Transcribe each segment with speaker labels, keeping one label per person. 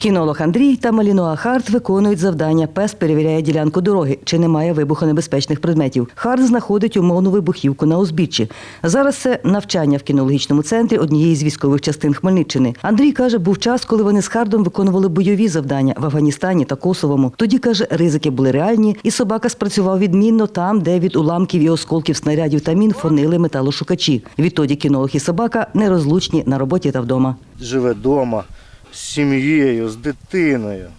Speaker 1: Кінолог Андрій та Малінуа Харт виконують завдання. Пес перевіряє ділянку дороги, чи немає вибухонебезпечних предметів. Харт знаходить умовну вибухівку на узбіччі. Зараз це навчання в кінологічному центрі однієї з військових частин Хмельниччини. Андрій каже, був час, коли вони з Хардом виконували бойові завдання в Афганістані та Косовому. Тоді каже, ризики були реальні, і собака спрацював відмінно там, де від уламків і осколків снарядів та мін фонили металошукачі. Відтоді кінолог і собака нерозлучні на роботі та вдома.
Speaker 2: живе вдома сім'єю, з дитиною.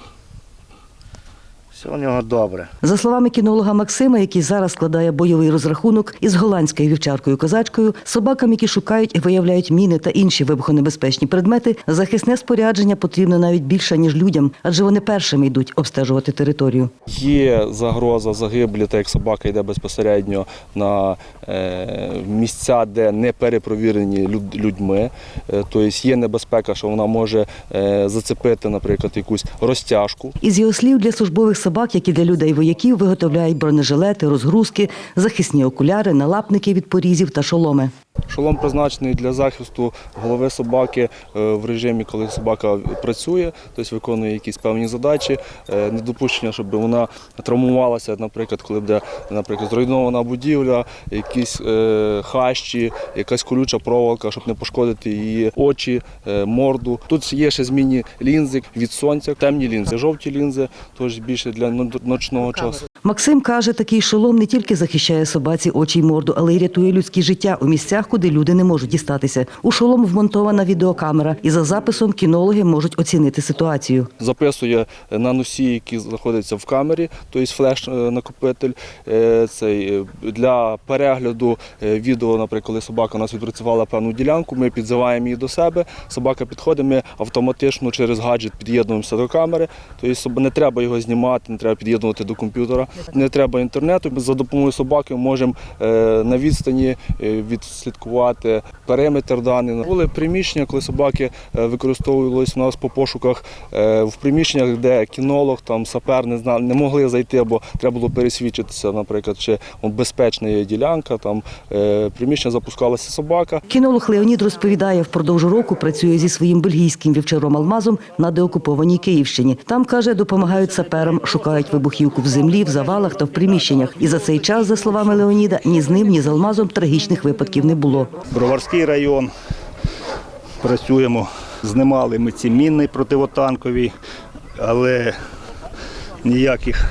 Speaker 2: Все у нього добре.
Speaker 1: За словами кінолога Максима, який зараз складає бойовий розрахунок із голландською вівчаркою козачкою, собакам, які шукають і виявляють міни та інші вибухонебезпечні предмети, захисне спорядження потрібно навіть більше ніж людям, адже вони першими йдуть обстежувати територію.
Speaker 3: Є загроза загиблі, так як собака йде безпосередньо на е, місця, де не перепровірені людьми. Е, Тобто є небезпека, що вона може е, зацепити, наприклад, якусь розтяжку.
Speaker 1: Із його слів, для службових собак, як які для людей вояків, виготовляють бронежилети, розгрузки, захисні окуляри, налапники від порізів та шоломи.
Speaker 3: Шолом призначений для захисту голови собаки е, в режимі, коли собака працює, тобто виконує якісь певні задачі, Е, недопущення, щоб вона травмувалася, наприклад, коли буде наприклад, зруйнована будівля, якісь е, хащі, якась колюча проволока, щоб не пошкодити її очі, морду. Тут є ще змінні лінзи від сонця, темні лінзи, жовті лінзи, тож більше для но- ночного часу.
Speaker 1: Максим каже, такий шолом не тільки захищає собаці очі й морду, але й рятує людське життя у місцях, куди люди не можуть дістатися. У шолом вмонтована відеокамера, і за записом кінологи можуть оцінити ситуацію.
Speaker 3: записує на носі, які знаходяться в камері, тобто флеш-накопитель. Е, Цей, е, для перегляду е, відео, наприклад, коли собака у нас відпрацювала певну ділянку, ми підзиваємо її до себе, собака підходить, ми автоматично через гаджет під'єднуємося до камери. Тобто не треба його знімати, не треба під'єднувати до комп'ютера, не треба інтернету. За допомогою собаки можемо е, на відстані е, відслідкувати периметр даний. Були приміщення, коли собаки е, використовувалися у нас по пошуках в приміщеннях, де кінолог, там сапер не знали, не могли зайти, бо треба було пересвідчитися, наприклад, чи безпечна є ділянка. Там приміщення запускалася собака.
Speaker 1: Кінолог Леонід розповідає, впродовж року працює зі своїм бельгійським вівчаром Алмазом на деокупованій Київщині. Там каже, допомагають саперам, шукають вибухівку в землі, в завалах та в приміщеннях. І за цей час, за словами Леоніда, ні з ним, ні з Алмазом трагічних випадків не було.
Speaker 4: Броварський район. Працюємо, знімали ми ці міни противотанкові, але ніяких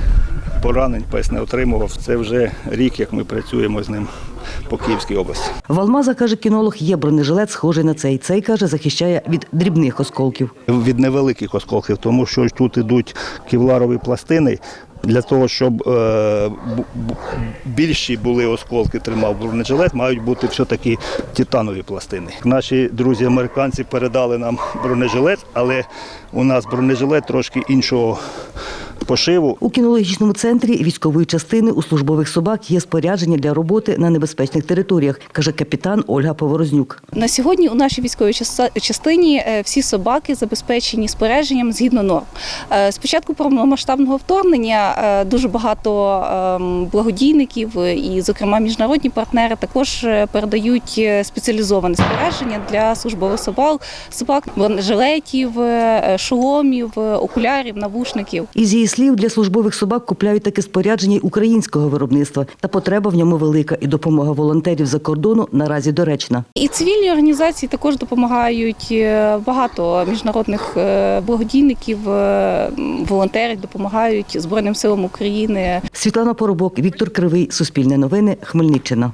Speaker 4: поранень пес не отримував. Це вже рік, як ми працюємо з ним по Київській області.
Speaker 1: В Алмаза, каже кінолог, є бронежилет, схожий на цей. Цей, каже, захищає від дрібних осколків.
Speaker 4: Від невеликих осколків, тому що тут ідуть кевларові пластини. Для того, щоб е, більші були осколки, тримав бронежилет, мають бути все-таки титанові пластини. Наші друзі американці передали нам бронежилет, але у нас бронежилет трошки іншого пошиву.
Speaker 1: У кінологічному центрі військової частини у службових собак є спорядження для роботи на небезпечних територіях, каже капітан Ольга Поворознюк.
Speaker 5: На сьогодні у нашій військовій частині е, всі собаки забезпечені спорядженням згідно норм. Е, З початку повномасштабного вторгнення е, дуже багато ем, благодійників і, зокрема, міжнародні партнери також передають спеціалізоване спорядження для службових собак, собак бронежилетів, е, шоломів, окулярів, навушників.
Speaker 1: Із її слів, для службових собак купляють таке спорядження й українського виробництва, та потреба в ньому велика, і допомога волонтерів за кордону наразі доречна.
Speaker 5: І цивільні організації також допомагають. Е, Багато міжнародних е, благодійників, е, волонтерів допомагають Збройним силам України.
Speaker 1: Світлана Поробок, Віктор Кривий, Суспільне новини, Хмельниччина.